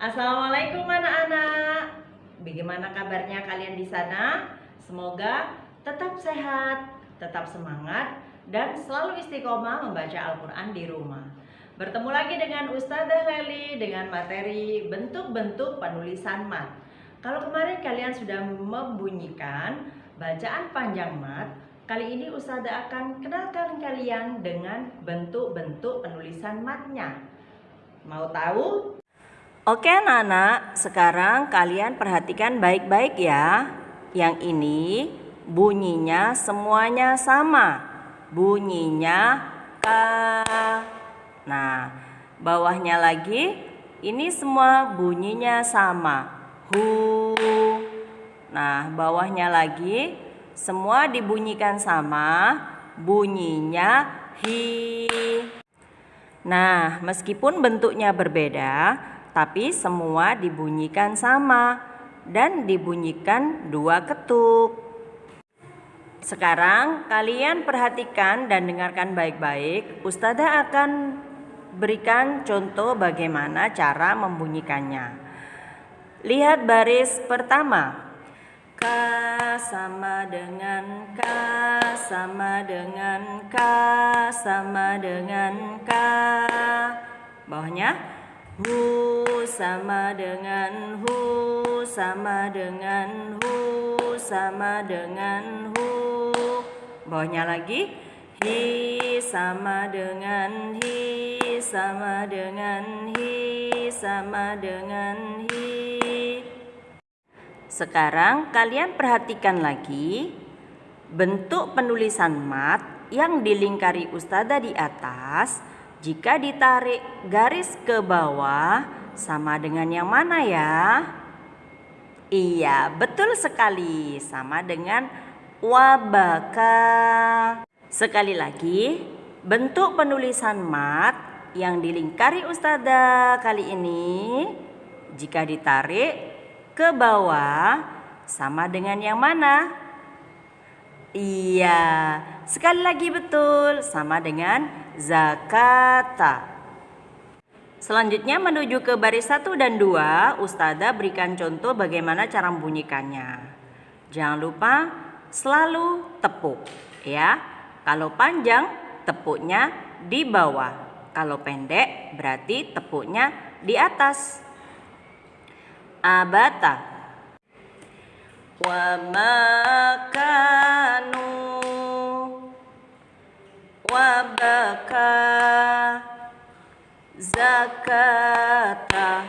Assalamualaikum anak-anak. Bagaimana kabarnya kalian di sana? Semoga tetap sehat, tetap semangat, dan selalu istiqomah membaca Al-Quran di rumah. Bertemu lagi dengan Ustazah Leli dengan materi bentuk-bentuk penulisan mat. Kalau kemarin kalian sudah membunyikan bacaan panjang mat, kali ini Ustazah akan kenalkan kalian dengan bentuk-bentuk penulisan matnya. Mau tahu? Oke anak-anak, sekarang kalian perhatikan baik-baik ya. Yang ini bunyinya semuanya sama. Bunyinya K. Nah, bawahnya lagi ini semua bunyinya sama. Hu. Nah, bawahnya lagi semua dibunyikan sama. Bunyinya hi. Nah, meskipun bentuknya berbeda, tapi semua dibunyikan sama dan dibunyikan dua ketuk. Sekarang kalian perhatikan dan dengarkan baik-baik. Ustazah akan berikan contoh bagaimana cara membunyikannya. Lihat baris pertama. K sama dengan K sama dengan K sama dengan K. Bawahnya Hu sama dengan hu sama dengan hu sama dengan hu. Bawahnya lagi hi sama dengan hi sama dengan hi sama dengan hi. Sekarang kalian perhatikan lagi bentuk penulisan mat yang dilingkari ustazah di atas jika ditarik garis ke bawah, sama dengan yang mana ya? Iya, betul sekali. Sama dengan wabaka. Sekali lagi, bentuk penulisan mat yang dilingkari ustazah kali ini jika ditarik ke bawah sama dengan yang mana? Iya, sekali lagi betul sama dengan zakata. Selanjutnya menuju ke baris 1 dan 2, Ustazah berikan contoh bagaimana cara membunyikannya. Jangan lupa selalu tepuk ya. Kalau panjang tepuknya di bawah. Kalau pendek berarti tepuknya di atas. Abata wa makanu wa baka zakata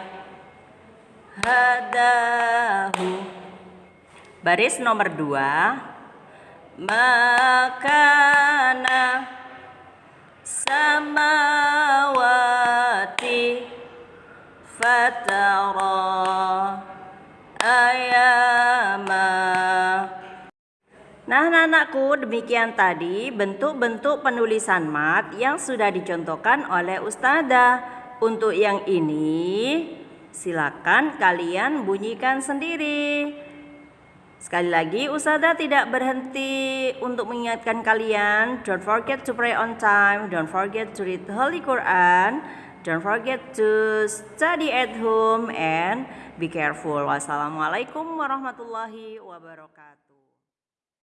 hadahu. Baris nomor dua makana samawati fatara Nah, anak-anakku, demikian tadi bentuk-bentuk penulisan mat yang sudah dicontohkan oleh Ustazah. Untuk yang ini, silakan kalian bunyikan sendiri. Sekali lagi, Ustazah tidak berhenti untuk mengingatkan kalian. Don't forget to pray on time. Don't forget to read Holy Quran. Don't forget to study at home and be careful. Wassalamualaikum warahmatullahi wabarakatuh.